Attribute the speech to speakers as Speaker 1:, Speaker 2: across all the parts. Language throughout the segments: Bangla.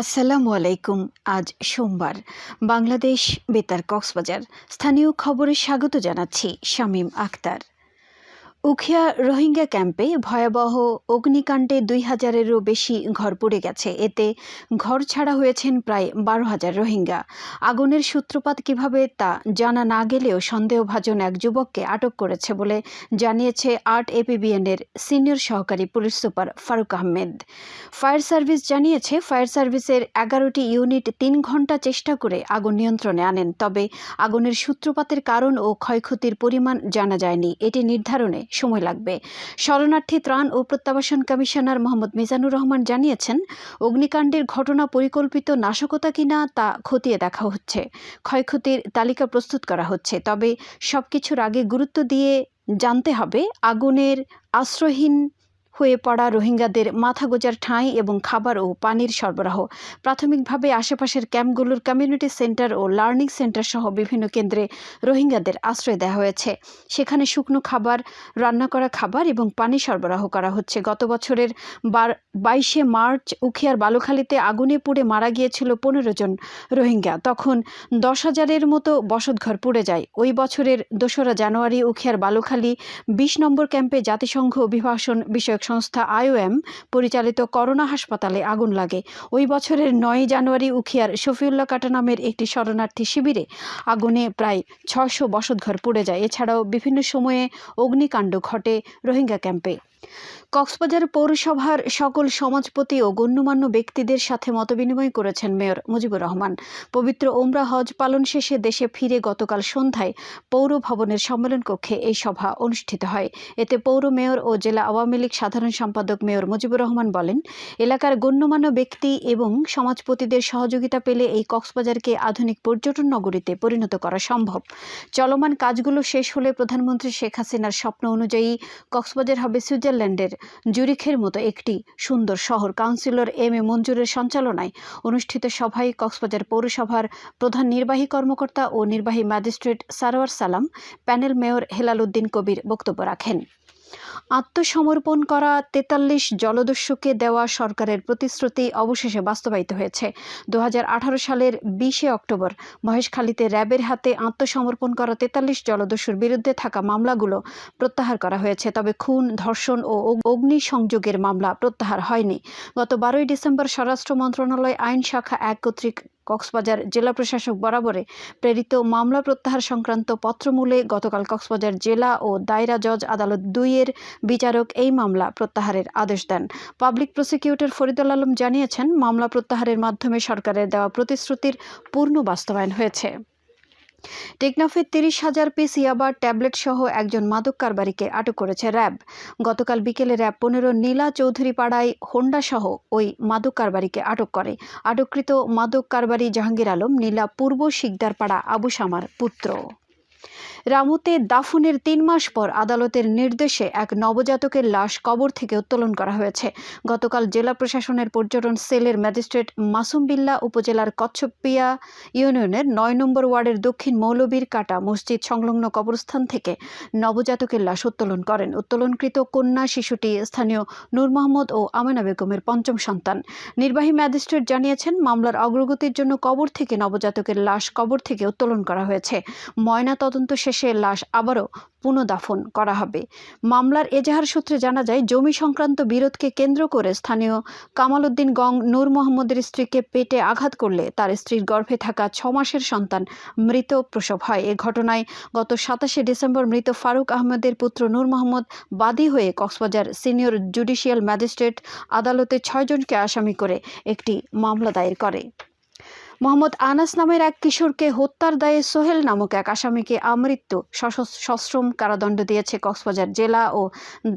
Speaker 1: আসসালামু আলাইকুম আজ সোমবার বাংলাদেশ বেতার কক্সবাজার স্থানীয় খবরে স্বাগত জানাচ্ছি শামীম আক্তার উখিয়া রোহিঙ্গা ক্যাম্পে ভয়াবহ অগ্নিকাণ্ডে দুই হাজারেরও বেশি ঘর পুড়ে গেছে এতে ঘর ছাড়া হয়েছেন প্রায় বারো হাজার রোহিঙ্গা আগুনের সূত্রপাত কিভাবে তা জানা না গেলেও সন্দেহভাজন এক যুবককে আটক করেছে বলে জানিয়েছে আর্ট এপিবিএনের সিনিয়র সহকারী police super Faruk Ahmed fire service জানিয়েছে ফায়ার সার্ভিসের এগারোটি ইউনিট তিন ঘন্টা চেষ্টা করে আগুন নিয়ন্ত্রণে আনেন তবে আগুনের সূত্রপাতের কারণ ও ক্ষয়ক্ষতির পরিমাণ জানা যায়নি এটি নির্ধারণে সময় লাগবে শরণার্থী ত্রাণ ও প্রত্যাবাসন কমিশনার মোহাম্মদ মিজানুর রহমান জানিয়েছেন অগ্নিকাণ্ডের ঘটনা পরিকল্পিত নাশকতা কিনা তা খতিয়ে দেখা হচ্ছে ক্ষয়ক্ষতির তালিকা প্রস্তুত করা হচ্ছে তবে সবকিছুর আগে গুরুত্ব দিয়ে জানতে হবে আগুনের আশ্রয়হীন হয়ে পড়া রোহিঙ্গাদের মাথা গোজার ঠাঁই এবং খাবার ও পানির সরবরাহ প্রাথমিকভাবে আশেপাশের ক্যাম্পগুলোর কমিউনিটি সেন্টার ও লার্নিং সেন্টার সহ বিভিন্ন কেন্দ্রে রোহিঙ্গাদের আশ্রয় দেওয়া হয়েছে সেখানে শুকনো খাবার রান্না করা খাবার এবং পানি সরবরাহ করা হচ্ছে গত বছরের বাইশে মার্চ উখিয়ার বালুখালীতে আগুনে পুড়ে মারা গিয়েছিল পনেরো জন রোহিঙ্গা তখন দশ হাজারের মতো বসতঘর পুড়ে যায় ওই বছরের দোসরা জানুয়ারি উখিয়ার বালুখালী বিশ নম্বর ক্যাম্পে জাতিসংঘ অভিভাষণ বিষয়ক সংস্থা আইওএম পরিচালিত করোনা হাসপাতালে আগুন লাগে ওই বছরের নয় জানুয়ারি উখিয়ার শফিউল্লাহ কাটা নামের একটি শরণার্থী শিবিরে আগুনে প্রায় ছশো বসতঘর পুড়ে যায় এছাড়াও বিভিন্ন সময়ে অগ্নিকাণ্ড ঘটে রোহিঙ্গা ক্যাম্পে কক্সবাজার পৌরসভার সকল সমাজপতি ও গণ্যমান্য ব্যক্তিদের সাথে মতবিনিময় করেছেন মেয়র মুজিবুর রহমান পবিত্র ওমরা হজ পালন শেষে দেশে ফিরে গতকাল সন্ধ্যায় পৌর ভবনের সম্মেলন কক্ষে এই সভা অনুষ্ঠিত হয় এতে পৌর মেয়র ও জেলা আওয়ামী লীগ সাধারণ সম্পাদক মেয়র মুজিবুর রহমান বলেন এলাকার গণ্যমান্য ব্যক্তি এবং সমাজপতিদের সহযোগিতা পেলে এই কক্সবাজারকে আধুনিক পর্যটন নগরীতে পরিণত করা সম্ভব চলমান কাজগুলো শেষ হলে প্রধানমন্ত্রী শেখ হাসিনার স্বপ্ন অনুযায়ী কক্সবাজার হবে সুইজার সুইজারল্যান্ডের জুরিখের মতো একটি সুন্দর শহর কাউন্সিলর এম এ মঞ্জুরের সঞ্চালনায় অনুষ্ঠিত সভায় কক্সবাজার পৌরসভার প্রধান নির্বাহী কর্মকর্তা ও নির্বাহী magistrate Sarwar Salam panel mayor Helal Uddin Kabir বক্তব্য রাখেন আত্মসমর্পণ করা তেতাল্লিশ জলদস্যুকে দেওয়া সরকারের প্রতিশ্রুতি অবশেষে বাস্তবায়িত হয়েছে দু সালের বিশে অক্টোবর মহেশখালীতে র্যাবের হাতে আত্মসমর্পণ করা তেতাল্লিশ জলদস্যুর বিরুদ্ধে থাকা মামলাগুলো প্রত্যাহার করা হয়েছে তবে খুন ধর্ষণ ও অগ্নি সংযোগের মামলা প্রত্যাহার হয়নি গত বারোই ডিসেম্বর স্বরাষ্ট্র মন্ত্রণালয় আইন শাখা এক কর্তৃক কক্সবাজার জেলা প্রশাসক বরাবরে প্রেরিত মামলা প্রত্যাহার সংক্রান্ত পত্রমূলে গতকাল কক্সবাজার জেলা ও দায়রা জজ আদালত দুইয়ের বিচারক এই মামলা প্রত্যাহারের আদেশ দেন পাবলিক প্রসিকিউটর ফরিদুল আলম জানিয়েছেন মামলা প্রত্যাহারের মাধ্যমে সরকারের দেওয়া প্রতিশ্রুতির পূর্ণ বাস্তবায়ন হয়েছে টেকনাফে তিরিশ হাজার পিস ইয়াবার ট্যাবলেট সহ একজন মাদক কারবারিকে আটক করেছে র্যাব গতকাল বিকেলে র্যাব পনেরো নীলা চৌধুরী পাড়ায় হোন্ডা সহ ওই মাদক কারবারিকে আটক করে আটককৃত মাদক কারবারি জাহাঙ্গীর আলম নীলা পূর্ব পাড়া আবু সামার পুত্র রামুতে দাফনের তিন মাস পর আদালতের নির্দেশে এক নবজাতকের লাশ কবর থেকে উত্তোলন করা হয়েছে গতকাল জেলা প্রশাসনের পর্যটন সেলের ম্যাজিস্ট্রেট মাসুম বিল্লা উপজেলার কচ্ছপিয়া ইউনিয়নের নয় নম্বর ওয়ার্ডের দক্ষিণ মৌলবীর কাটা মসজিদ সংলগ্ন কবরস্থান থেকে নবজাতকের লাশ উত্তোলন করেন উত্তোলনকৃত কন্যা শিশুটি স্থানীয় নূর মোহাম্মদ ও আমেনা বেগমের পঞ্চম সন্তান নির্বাহী ম্যাজিস্ট্রেট জানিয়েছেন মামলার অগ্রগতির জন্য কবর থেকে নবজাতকের লাশ কবর থেকে উত্তোলন করা হয়েছে ময়না তদন্ত শেষ শেষে লাশ আবারও পুনঃদাফন করা হবে মামলার এজাহার সূত্রে জানা যায় জমি সংক্রান্ত বিরোধকে কেন্দ্র করে স্থানীয় কামালউদ্দিন গং নূর মোহাম্মদের স্ত্রীকে পেটে আঘাত করলে তার স্ত্রীর গর্ভে থাকা ছ মাসের সন্তান মৃত প্রসব হয় এ ঘটনায় গত সাতাশে ডিসেম্বর মৃত ফারুক আহমেদের পুত্র নূর মোহাম্মদ বাদী হয়ে কক্সবাজার সিনিয়র জুডিশিয়াল ম্যাজিস্ট্রেট আদালতে ছয়জনকে আসামি করে একটি মামলা দায়ের করে মোহাম্মদ আনাস নামের এক কিশোরকে হত্যার দায়ে সোহেল নামক এক আসামিকে আমৃত্যু সশ্রম কারাদণ্ড দিয়েছে কক্সবাজার জেলা ও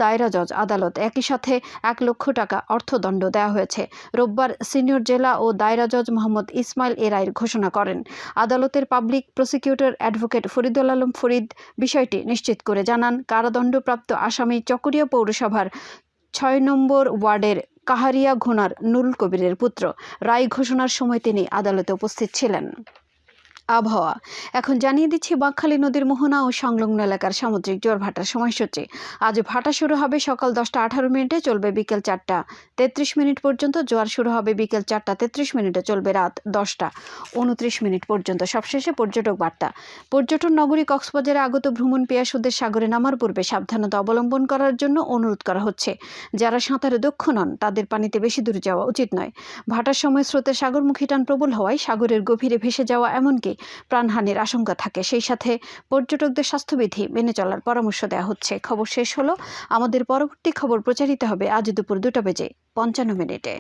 Speaker 1: দায়রা জজ আদালত একই সাথে এক লক্ষ টাকা অর্থদণ্ড দেওয়া হয়েছে রোববার সিনিয়র জেলা ও দায়রা জজ মোহাম্মদ ইসমাইল এ রায়ের ঘোষণা করেন আদালতের public prosecutor advocate Faridul Alam Farid বিষয়টি নিশ্চিত করে জানান কারাদণ্ডপ্রাপ্ত আসামি চকরিয়া পৌরসভার ছয় নম্বর ওয়ার্ডের কাহারিয়া ঘোনার নুরুল কবিরের পুত্র রায় ঘোষণার সময় তিনি আদালতে উপস্থিত ছিলেন আবহাওয়া এখন জানিয়ে দিচ্ছি বাঁকখালী নদীর মোহনা ও সংলগ্ন এলাকার সামুদ্রিক জোয়ার ভাটার সময়সূচি আজ ভাটা শুরু হবে সকাল দশটা আঠারো মিনিটে চলবে বিকেল চারটা তেত্রিশ মিনিট পর্যন্ত জোয়ার শুরু হবে বিকেল চারটা তেত্রিশ মিনিটে চলবে রাত দশটা উনত্রিশ মিনিট পর্যন্ত সবশেষে পর্যটক বার্তা পর্যটন নগরী কক্সবাজারে আগত ভ্রমণ পেয়াসুদের সাগরে নামার পূর্বে সাবধানতা অবলম্বন করার জন্য অনুরোধ করা হচ্ছে যারা সাঁতারে দক্ষ নন তাদের পানিতে বেশি দূরে যাওয়া উচিত নয় ভাটার সময় স্রোতের সাগরমুখী টান প্রবল হওয়ায় সাগরের গভীরে ভেসে যাওয়া এমনকি প্রাণহানির আশঙ্কা থাকে সেই সাথে পর্যটকদের স্বাস্থ্যবিধি মেনে চলার পরামর্শ দেওয়া হচ্ছে খবর শেষ হলো আমাদের পরবর্তী খবর প্রচারিত হবে আজ দুপুর দুটা বেজে পঞ্চান্ন মিনিটে